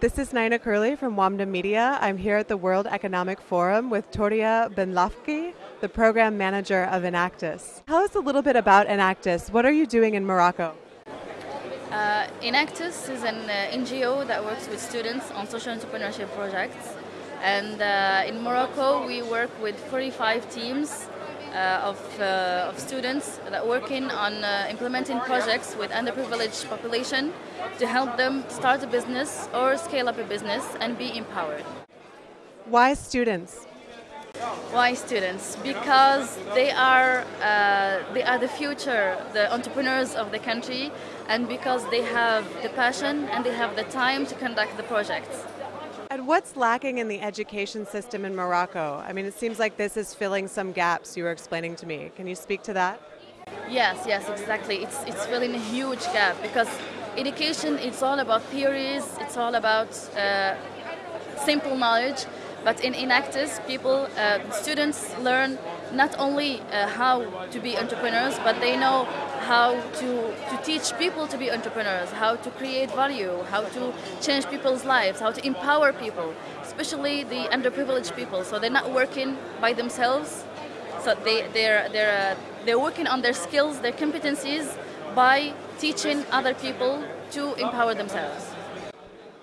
This is Nina Curley from WAMDA Media. I'm here at the World Economic Forum with Toria Benlafki, the program manager of Enactus. Tell us a little bit about Enactus. What are you doing in Morocco? Uh, Enactus is an uh, NGO that works with students on social entrepreneurship projects. And uh, in Morocco, we work with 45 teams of, uh, of students that are working on uh, implementing projects with underprivileged population to help them start a business or scale up a business and be empowered. Why students? Why students? Because they are uh, they are the future, the entrepreneurs of the country, and because they have the passion and they have the time to conduct the projects. And what's lacking in the education system in Morocco? I mean, it seems like this is filling some gaps you were explaining to me. Can you speak to that? Yes, yes, exactly. It's, it's filling a huge gap because education, it's all about theories, it's all about uh, simple knowledge, but in Enactus, people, uh, students learn not only uh, how to be entrepreneurs, but they know how to, to teach people to be entrepreneurs, how to create value, how to change people's lives, how to empower people, especially the underprivileged people. So they're not working by themselves. So they, they're, they're, uh, they're working on their skills, their competencies by teaching other people to empower themselves.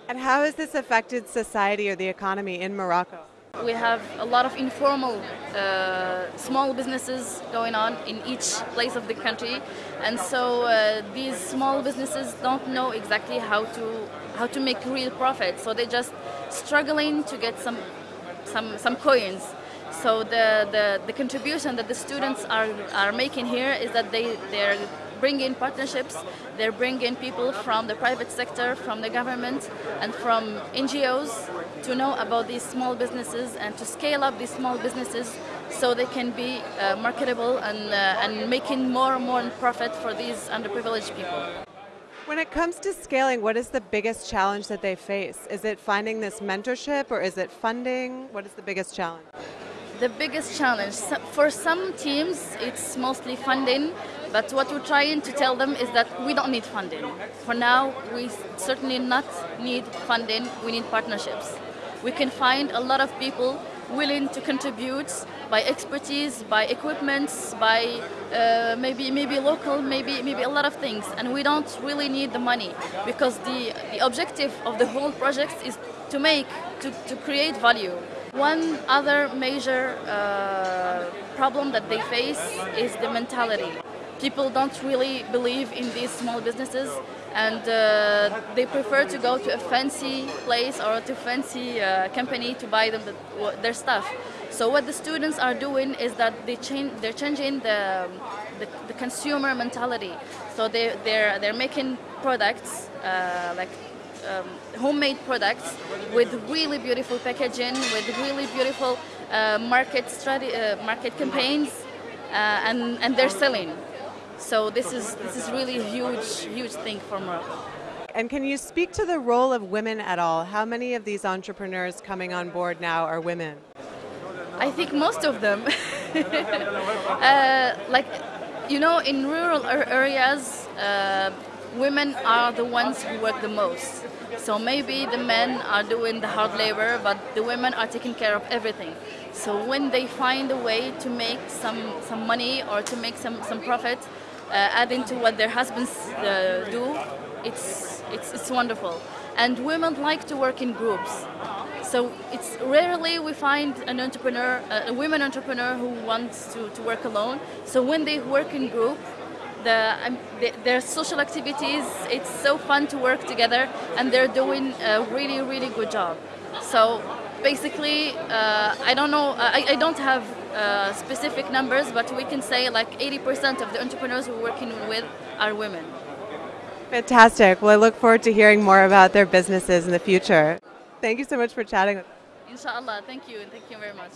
And how has this affected society or the economy in Morocco? We have a lot of informal uh, small businesses going on in each place of the country, and so uh, these small businesses don't know exactly how to how to make real profit. So they're just struggling to get some some some coins. So the, the, the contribution that the students are, are making here is that they they're bringing partnerships, they're bringing people from the private sector, from the government, and from NGOs to know about these small businesses and to scale up these small businesses so they can be uh, marketable and, uh, and making more and more profit for these underprivileged people. When it comes to scaling, what is the biggest challenge that they face? Is it finding this mentorship or is it funding? What is the biggest challenge? The biggest challenge, for some teams, it's mostly funding, but what we're trying to tell them is that we don't need funding. For now, we certainly not need funding, we need partnerships. We can find a lot of people willing to contribute by expertise, by equipment, by uh, maybe maybe local, maybe maybe a lot of things. And we don't really need the money because the, the objective of the whole project is to make, to, to create value. One other major uh, problem that they face is the mentality. People don't really believe in these small businesses and uh, they prefer to go to a fancy place or to fancy uh, company to buy them the, their stuff. So what the students are doing is that they change, they're changing the, the, the consumer mentality. So they, they're, they're making products uh, like um, homemade products with really beautiful packaging, with really beautiful uh, market strategy, uh, market campaigns, uh, and and they're selling. So this is this is really a huge huge thing for Morocco. And can you speak to the role of women at all? How many of these entrepreneurs coming on board now are women? I think most of them. uh, like, you know, in rural areas, uh, women are the ones who work the most. So maybe the men are doing the hard labor, but the women are taking care of everything. So when they find a way to make some, some money or to make some, some profit, uh, adding to what their husbands uh, do, it's, it's, it's wonderful. And women like to work in groups. So it's rarely we find an entrepreneur, a women entrepreneur who wants to, to work alone. So when they work in group, the, um, the, their social activities, it's so fun to work together and they're doing a really, really good job. So basically, uh, I don't know, I, I don't have uh, specific numbers, but we can say like 80% of the entrepreneurs we're working with are women. Fantastic. Well, I look forward to hearing more about their businesses in the future. Thank you so much for chatting with us. Inshallah. Thank you, and thank you very much.